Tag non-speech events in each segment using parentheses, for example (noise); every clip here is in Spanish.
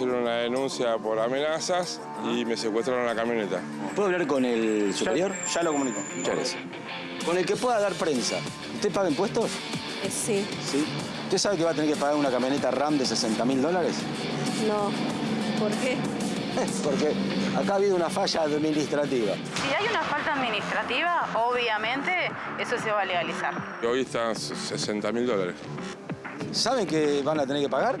hicieron una denuncia por amenazas y me secuestraron la camioneta. ¿Puedo hablar con el superior? Ya lo comunico. Muchas gracias. Con el que pueda dar prensa. ¿Usted paga impuestos? Eh, Sí, Sí. ¿Usted sabe que va a tener que pagar una camioneta RAM de 60 mil dólares? no. ¿Por qué? Porque acá ha habido una falla administrativa. Si hay una falta administrativa, obviamente eso se va a legalizar. Y hoy están 60 mil dólares. ¿Saben que van a tener que pagar?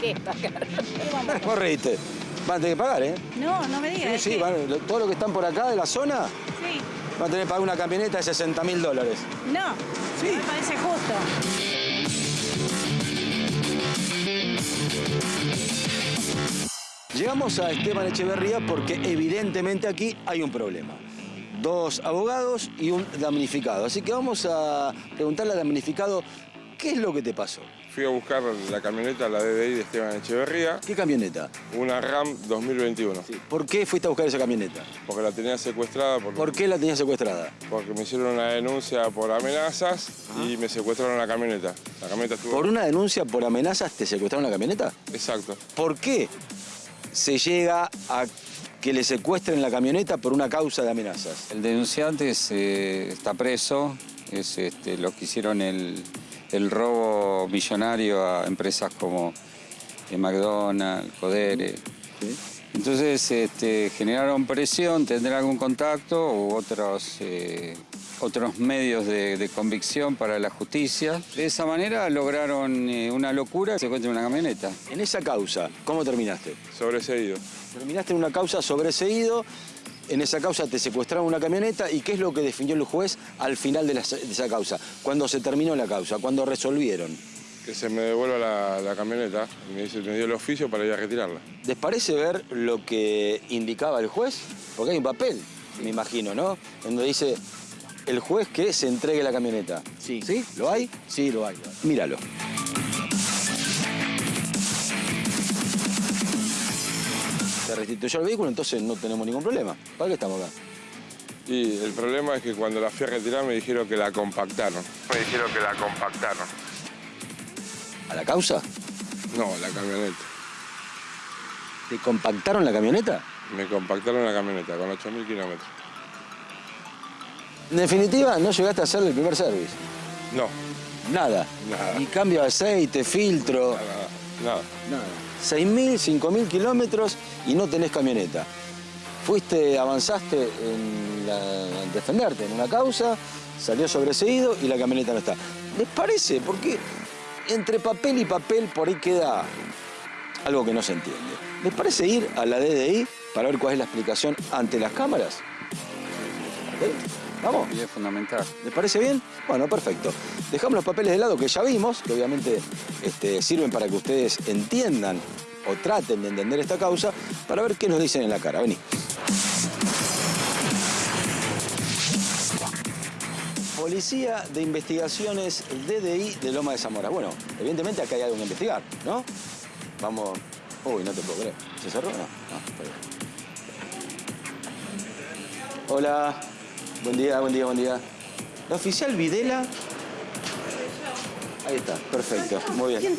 ¿Qué? Pagar. (laughs) Vos reíste. Van a tener que pagar, ¿eh? No, no me Sí, digas. sí, van- lo- todo lo que están por acá de la zona Sí. van a tener que pagar una camioneta de 60 mil dólares. No, Sí. me parece justo. Llegamos a Esteban Echeverría porque evidentemente aquí hay un problema. Dos abogados y un damnificado. Así que vamos a preguntarle al damnificado qué es lo que te pasó. Fui a buscar la camioneta, la DDI de Esteban Echeverría, ¿Qué camioneta? una RAM 2021. ¿Por qué fuiste a buscar esa camioneta? Porque la tenía secuestrada por- ¿Por qué la tenías secuestrada? porque me hicieron una denuncia por amenazas y me secuestraron la camioneta. La camioneta estuvo... ¿Por una denuncia por amenazas te secuestraron la camioneta? Exacto. ¿Por qué se llega a que le secuestren la camioneta por una causa de amenazas? El denunciante es, eh, está preso, es este, los que hicieron el, el robo millonario a empresas como eh, McDonald's, Codere. Entonces este, generaron presión, tendrán algún contacto u otros, eh, otros medios de, de convicción para la justicia. De esa manera lograron eh, una locura, se encuentra una camioneta. En esa causa, ¿cómo terminaste? Sobreseído. Terminaste en una causa sobreseído, en esa causa te secuestraron una camioneta y ¿qué es lo que definió el juez al final de, la- de esa causa? Cuando se terminó la causa, cuando resolvieron. Que se me devuelva la, la camioneta me, dice- me dio el oficio para ir a retirarla. ¿Les parece ver lo que indicaba el juez? Porque hay un papel, me imagino, ¿no? Donde dice el juez que se entregue la camioneta. Sí. ¿Sí? ¿Lo hay? Sí, lo hay. lo hay. Míralo. Se restituyó el vehículo, entonces no tenemos ningún problema. ¿Para qué estamos acá? Y el problema es que cuando la fui a retirar me dijeron que la compactaron. Me dijeron que la compactaron. ¿A la causa? No, la camioneta. ¿Te compactaron la camioneta? Me compactaron la camioneta con 8.000 kilómetros. En definitiva, no llegaste a hacer el primer service. No, Nada. Nada. Ni cambio de aceite, filtro, nada, nada. Nada. 6.000, 5.000 kilómetros y no tenés camioneta. Fuiste, avanzaste en, la- en defenderte en una causa, salió sobreseído y la camioneta no está. ¿Les parece? Porque entre papel y papel por ahí queda algo que no se entiende. ¿Les parece ir a la DDI para ver cuál es la explicación ante las cámaras? ¿Ok? ¿Vamos? Y es fundamental. ¿Les parece bien? Bueno, perfecto. Dejamos los papeles de lado que ya vimos, que obviamente este, sirven para que ustedes entiendan o traten de entender esta causa, para ver qué nos dicen en la cara. Vení. Policía de Investigaciones DDI de Loma de Zamora. Bueno, evidentemente acá hay algo que investigar, ¿no? Vamos... Uy, no te puedo creer. ¿Se cerró? No, no, está bien. Hola. Buen día, buen día, buen día. La oficial Videla. Ahí está, perfecto. Muy bien.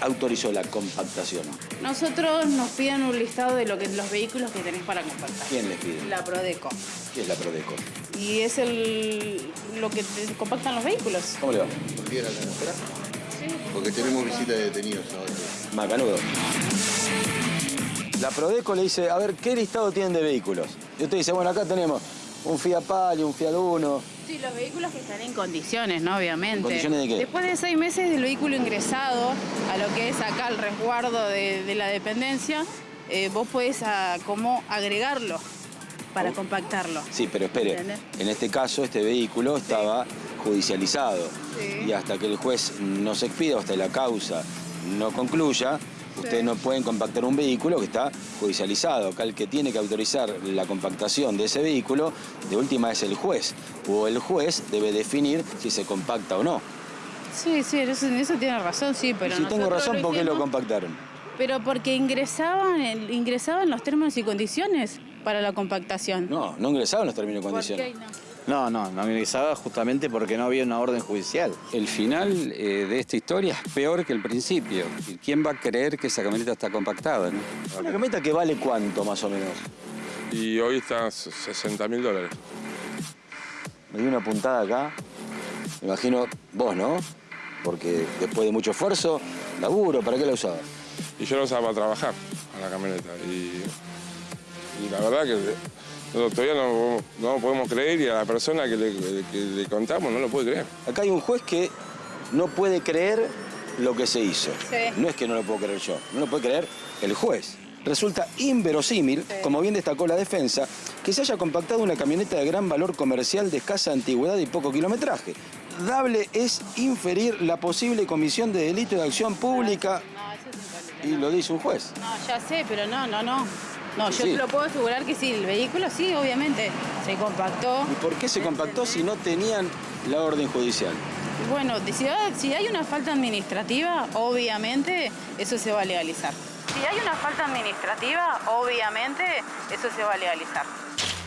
Autorizó la compactación. Nosotros nos piden un listado de lo que, los vehículos que tenés para compactar. ¿Quién les pide? La Prodeco. ¿Qué es la Prodeco? Y es el, lo que te compactan los vehículos. ¿Cómo le va? Cualquiera la espera. Porque tenemos visita de detenidos ahora. Macanudo. La Prodeco le dice, a ver, ¿qué listado tienen de vehículos? Y usted dice, bueno, acá tenemos un Fiat Palio, un Fiat Uno. Sí, los vehículos que están en condiciones, ¿no? Obviamente. ¿En condiciones de qué? Después de seis meses del vehículo ingresado a lo que es acá el resguardo de, de la dependencia, eh, vos podés como agregarlo para compactarlo. Sí, pero espere, ¿Entendés? en este caso este vehículo estaba judicializado Sí. y hasta que el juez no se expida, hasta la causa no concluya, ustedes no pueden compactar un vehículo que está judicializado. Acá el que tiene que autorizar la compactación de ese vehículo, de última es el juez, o el juez debe definir si se compacta o no. Sí, sí, eso, en eso tiene razón, sí, pero si tengo razón, ¿por qué lo compactaron? Pero porque ingresaban, ingresaban los términos y condiciones para la compactación. No, no ingresaron los términos y ¿Por condiciones. qué no? No, no, no analizaba justamente porque no había una orden judicial. El final eh, de esta historia es peor que el principio. ¿Y ¿Quién va a creer que esa camioneta está compactada? no? ¿Una camioneta que vale cuánto más o menos? Y hoy está 60 mil dólares. Me di una puntada acá. Me imagino vos, ¿no? Porque después de mucho esfuerzo, laburo, ¿para qué la usabas? Y yo lo usaba para trabajar a la camioneta. Y, y la verdad que todavía no, no lo podemos creer y a la persona que le, que le contamos no lo puede creer. Acá hay un juez que no puede creer lo que se hizo. Sí. No es que no lo puedo creer yo, no lo puede creer el juez. Resulta inverosímil, como bien destacó la defensa, que se haya compactado una camioneta de gran valor comercial de escasa antigüedad y poco kilometraje. Dable es inferir la posible comisión de delito de acción pública No, eso es un y lo dice un juez. No, ya sé, pero no, no, no. No, yo Sí. te lo puedo asegurar que sí, el vehículo sí, obviamente, se compactó. ¿Y por qué se compactó si no tenían la orden judicial? Bueno, si hay, si hay una falta administrativa, obviamente eso se va a legalizar. Si hay una falta administrativa, obviamente eso se va a legalizar.